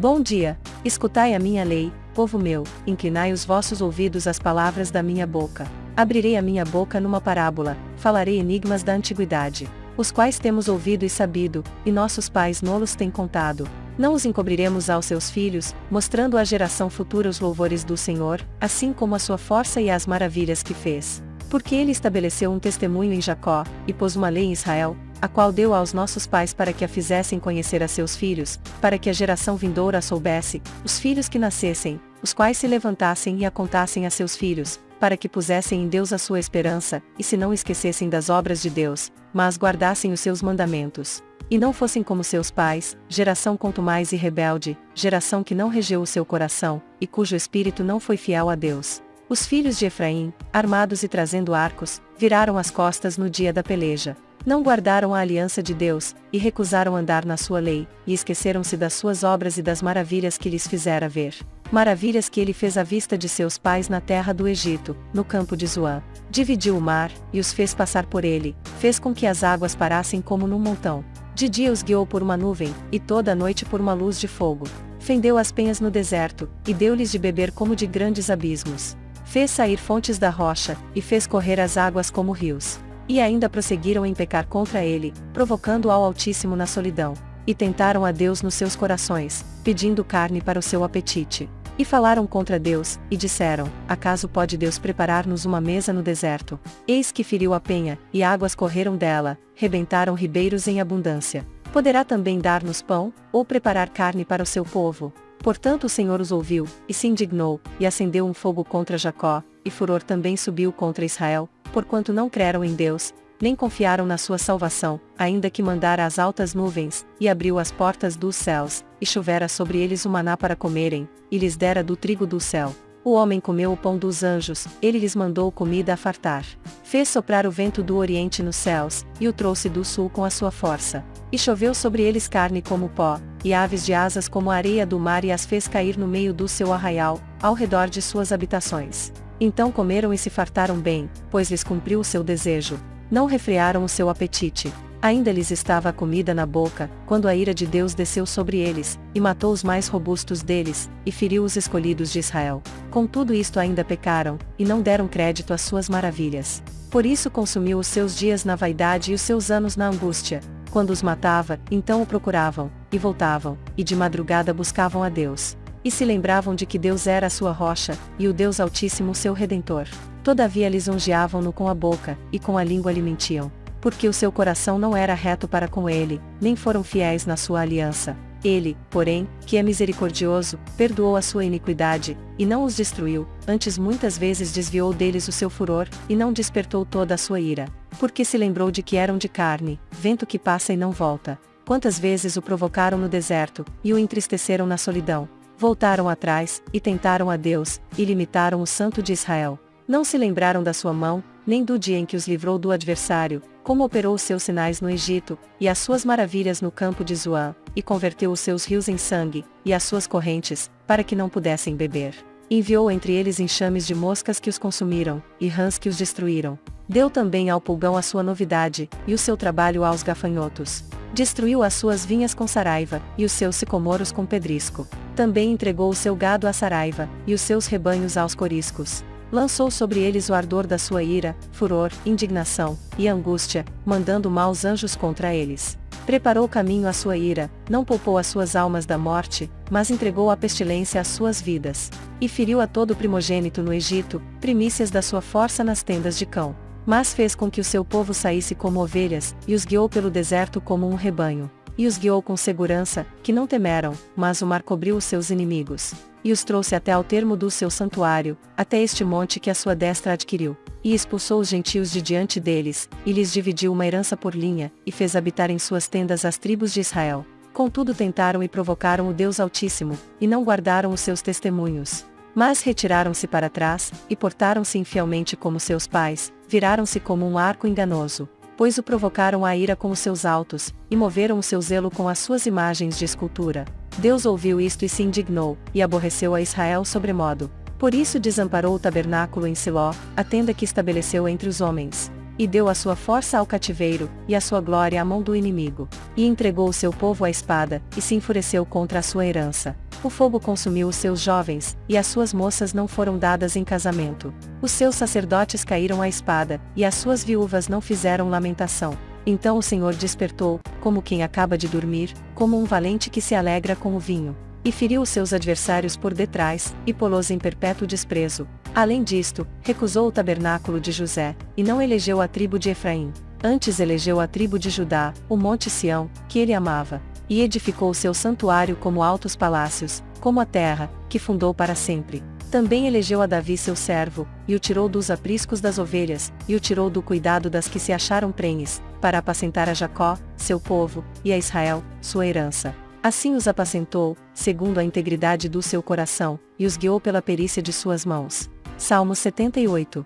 Bom dia, escutai a minha lei, povo meu, inclinai os vossos ouvidos às palavras da minha boca. Abrirei a minha boca numa parábola, falarei enigmas da antiguidade, os quais temos ouvido e sabido, e nossos pais nolos têm contado. Não os encobriremos aos seus filhos, mostrando à geração futura os louvores do Senhor, assim como a sua força e as maravilhas que fez. Porque ele estabeleceu um testemunho em Jacó, e pôs uma lei em Israel, a qual deu aos nossos pais para que a fizessem conhecer a seus filhos, para que a geração vindoura soubesse, os filhos que nascessem, os quais se levantassem e a contassem a seus filhos, para que pusessem em Deus a sua esperança, e se não esquecessem das obras de Deus, mas guardassem os seus mandamentos. E não fossem como seus pais, geração contumaz e rebelde, geração que não regeu o seu coração, e cujo espírito não foi fiel a Deus. Os filhos de Efraim, armados e trazendo arcos, viraram as costas no dia da peleja. Não guardaram a aliança de Deus, e recusaram andar na sua lei, e esqueceram-se das suas obras e das maravilhas que lhes fizera ver. Maravilhas que ele fez à vista de seus pais na terra do Egito, no campo de Zoã. Dividiu o mar, e os fez passar por ele, fez com que as águas parassem como num montão. De dia os guiou por uma nuvem, e toda a noite por uma luz de fogo. Fendeu as penhas no deserto, e deu-lhes de beber como de grandes abismos. Fez sair fontes da rocha, e fez correr as águas como rios e ainda prosseguiram em pecar contra ele, provocando ao Altíssimo na solidão. E tentaram a Deus nos seus corações, pedindo carne para o seu apetite. E falaram contra Deus, e disseram: Acaso pode Deus preparar-nos uma mesa no deserto? Eis que feriu a penha, e águas correram dela, rebentaram ribeiros em abundância. Poderá também dar-nos pão, ou preparar carne para o seu povo? Portanto o Senhor os ouviu, e se indignou, e acendeu um fogo contra Jacó, e furor também subiu contra Israel, porquanto não creram em Deus, nem confiaram na sua salvação, ainda que mandara as altas nuvens, e abriu as portas dos céus, e chovera sobre eles o maná para comerem, e lhes dera do trigo do céu. O homem comeu o pão dos anjos, ele lhes mandou comida a fartar. Fez soprar o vento do oriente nos céus, e o trouxe do sul com a sua força. E choveu sobre eles carne como pó, e aves de asas como a areia do mar e as fez cair no meio do seu arraial, ao redor de suas habitações. Então comeram e se fartaram bem, pois lhes cumpriu o seu desejo. Não refrearam o seu apetite. Ainda lhes estava a comida na boca, quando a ira de Deus desceu sobre eles, e matou os mais robustos deles, e feriu os escolhidos de Israel. Com tudo isto ainda pecaram, e não deram crédito às suas maravilhas. Por isso consumiu os seus dias na vaidade e os seus anos na angústia. Quando os matava, então o procuravam, e voltavam, e de madrugada buscavam a Deus. E se lembravam de que Deus era a sua rocha, e o Deus Altíssimo seu Redentor. Todavia lisonjeavam-no com a boca, e com a língua lhe mentiam. Porque o seu coração não era reto para com ele, nem foram fiéis na sua aliança. Ele, porém, que é misericordioso, perdoou a sua iniquidade, e não os destruiu, antes muitas vezes desviou deles o seu furor, e não despertou toda a sua ira. Porque se lembrou de que eram de carne, vento que passa e não volta. Quantas vezes o provocaram no deserto, e o entristeceram na solidão, voltaram atrás, e tentaram a Deus, e limitaram o Santo de Israel. Não se lembraram da sua mão, nem do dia em que os livrou do adversário, como operou os seus sinais no Egito, e as suas maravilhas no campo de Zoan, e converteu os seus rios em sangue, e as suas correntes, para que não pudessem beber. Enviou entre eles enxames de moscas que os consumiram, e rãs que os destruíram. Deu também ao pulgão a sua novidade, e o seu trabalho aos gafanhotos. Destruiu as suas vinhas com saraiva, e os seus sicomoros com pedrisco. Também entregou o seu gado à saraiva, e os seus rebanhos aos coriscos. Lançou sobre eles o ardor da sua ira, furor, indignação, e angústia, mandando maus anjos contra eles. Preparou caminho à sua ira, não poupou as suas almas da morte, mas entregou a pestilência às suas vidas. E feriu a todo primogênito no Egito, primícias da sua força nas tendas de cão mas fez com que o seu povo saísse como ovelhas, e os guiou pelo deserto como um rebanho. E os guiou com segurança, que não temeram, mas o mar cobriu os seus inimigos. E os trouxe até ao termo do seu santuário, até este monte que a sua destra adquiriu. E expulsou os gentios de diante deles, e lhes dividiu uma herança por linha, e fez habitar em suas tendas as tribos de Israel. Contudo tentaram e provocaram o Deus Altíssimo, e não guardaram os seus testemunhos. Mas retiraram-se para trás, e portaram-se infielmente como seus pais, viraram-se como um arco enganoso, pois o provocaram a ira com os seus altos, e moveram o seu zelo com as suas imagens de escultura. Deus ouviu isto e se indignou, e aborreceu a Israel sobremodo. Por isso desamparou o tabernáculo em Siló, a tenda que estabeleceu entre os homens. E deu a sua força ao cativeiro, e a sua glória à mão do inimigo. E entregou o seu povo à espada, e se enfureceu contra a sua herança. O fogo consumiu os seus jovens, e as suas moças não foram dadas em casamento. Os seus sacerdotes caíram à espada, e as suas viúvas não fizeram lamentação. Então o Senhor despertou, como quem acaba de dormir, como um valente que se alegra com o vinho. E feriu os seus adversários por detrás, e pô-los em perpétuo desprezo. Além disto, recusou o tabernáculo de José, e não elegeu a tribo de Efraim. Antes elegeu a tribo de Judá, o monte Sião, que ele amava e edificou seu santuário como altos palácios, como a terra, que fundou para sempre. Também elegeu a Davi seu servo, e o tirou dos apriscos das ovelhas, e o tirou do cuidado das que se acharam prenhes, para apacentar a Jacó, seu povo, e a Israel, sua herança. Assim os apacentou, segundo a integridade do seu coração, e os guiou pela perícia de suas mãos. Salmo 78